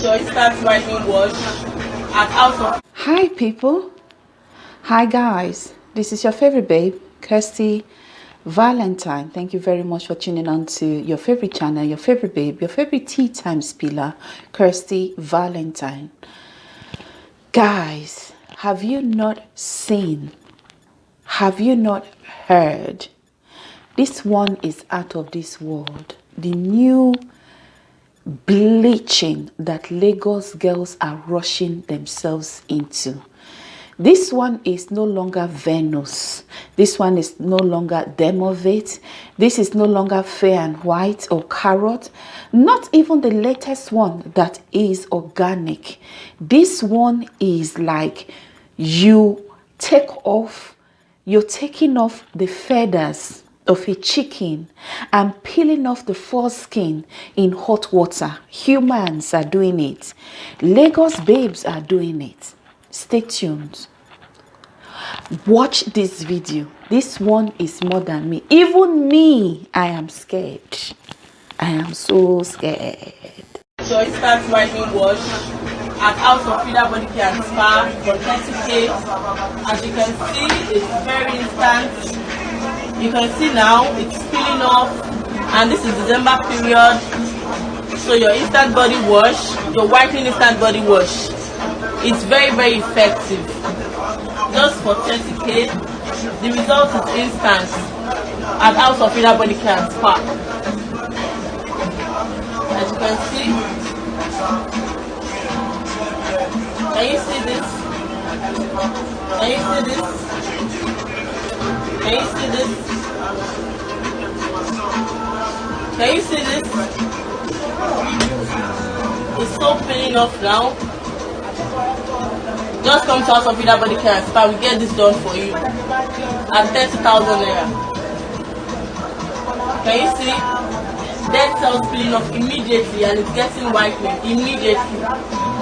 Wash at of Hi people. Hi guys. This is your favorite babe, Kirsty Valentine. Thank you very much for tuning on to your favorite channel, your favorite babe, your favorite tea time spiller, Kirsty Valentine. Guys, have you not seen? Have you not heard? This one is out of this world. The new bleaching that Lagos girls are rushing themselves into. This one is no longer Venus. This one is no longer Dermovate. This is no longer fair and white or carrot. Not even the latest one that is organic. This one is like you take off, you're taking off the feathers of a chicken and peeling off the foreskin in hot water. Humans are doing it. Lagos babes are doing it. Stay tuned. Watch this video. This one is more than me. Even me, I am scared. I am so scared. So it starts writing wash at House of Feeder Body Care and Spa for 30k. As you can see, it's very instant. You can see now it's peeling off and this is December period. So your instant body wash, your whitening instant body wash, it's very very effective. Just for 30k, the result is instant at House of Feeder Body Care and Spa. As you can see, can you see this? Can you see this? Can you see this? Can you see this? It's so peeling off now. Just come to us of Vida Body Care Spa. We get this done for you at 30,000 naira. Can you see? Dead cells peeling off immediately and it's getting whitening immediately.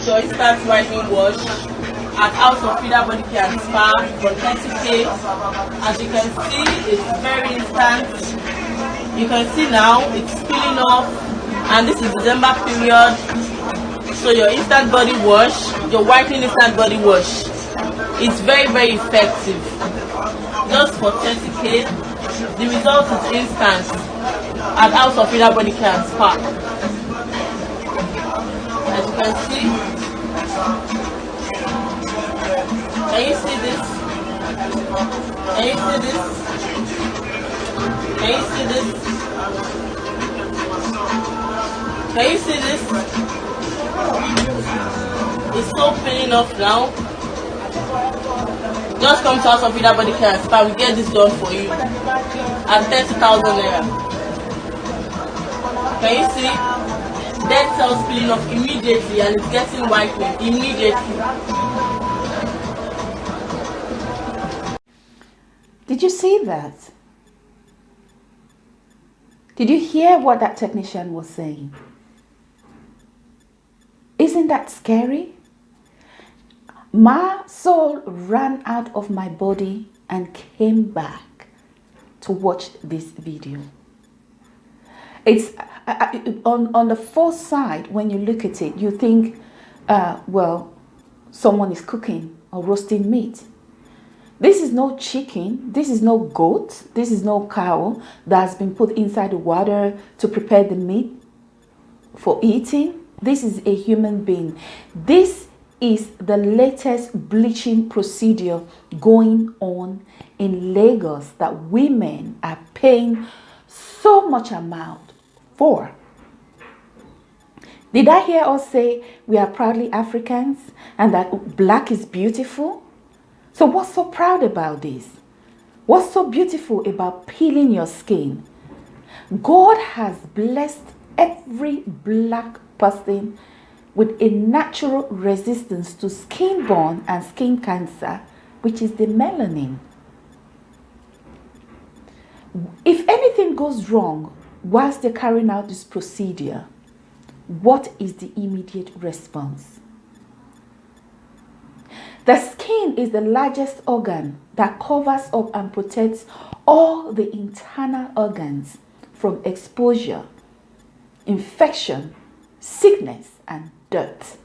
So it starts writing wash at House of Feeder Body Care and Spa for 30k. As you can see, it's very instant. You can see now it's peeling off and this is December period. So your instant body wash, your whitening instant body wash, it's very very effective. Just for 30k, the result is instant at House of Feeder Body Care and Spa. As you can see, you see this? You see this? You see this? Can you see this? It's so peeling off now. Just come to us of Vida Body Care. We get this done for you at 30,000 naira. Can you see? dead cells peeling off immediately and it's getting whitening immediately. Did you see that? Did you hear what that technician was saying? Isn't that scary? My soul ran out of my body and came back to watch this video. It's on, on the fourth side, when you look at it, you think, uh, well, someone is cooking or roasting meat. This is no chicken, this is no goat, this is no cow that's been put inside the water to prepare the meat for eating. This is a human being. This is the latest bleaching procedure going on in Lagos that women are paying so much amount for. Did I hear us say we are proudly Africans and that black is beautiful? So what's so proud about this? What's so beautiful about peeling your skin? God has blessed every black person with a natural resistance to skin-borne and skin cancer, which is the melanin. If anything goes wrong whilst they're carrying out this procedure, what is the immediate response? The skin is the largest organ that covers up and protects all the internal organs from exposure, infection, sickness, and dirt.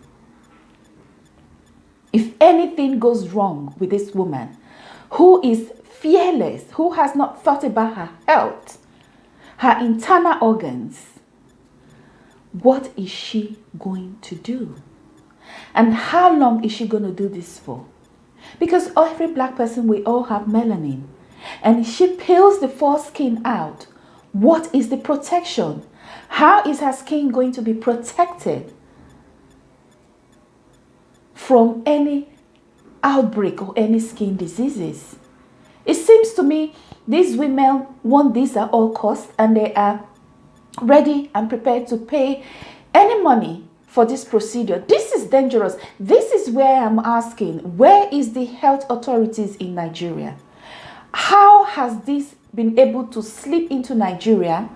If anything goes wrong with this woman who is fearless, who has not thought about her health, her internal organs, what is she going to do? And how long is she going to do this for? Because every black person, we all have melanin. And she peels the foreskin out. What is the protection? How is her skin going to be protected from any outbreak or any skin diseases? It seems to me these women want this at all costs and they are ready and prepared to pay any money for this procedure. This is dangerous. This is where I'm asking, where is the health authorities in Nigeria? How has this been able to slip into Nigeria,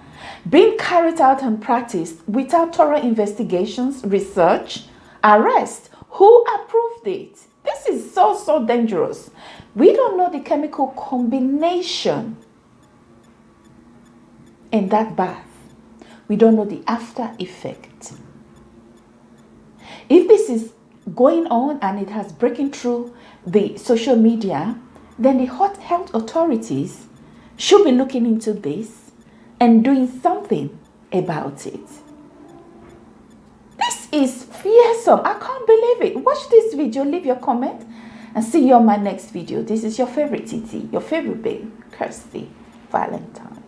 being carried out and practiced without thorough investigations, research, arrest? Who approved it? This is so, so dangerous. We don't know the chemical combination in that bath. We don't know the after effect. If this is going on and it has breaking through the social media, then the hot health authorities should be looking into this and doing something about it. This is fearsome. I can't believe it. Watch this video, leave your comment, and see you on my next video. This is your favorite TT, your favorite babe, Kirsty Valentine.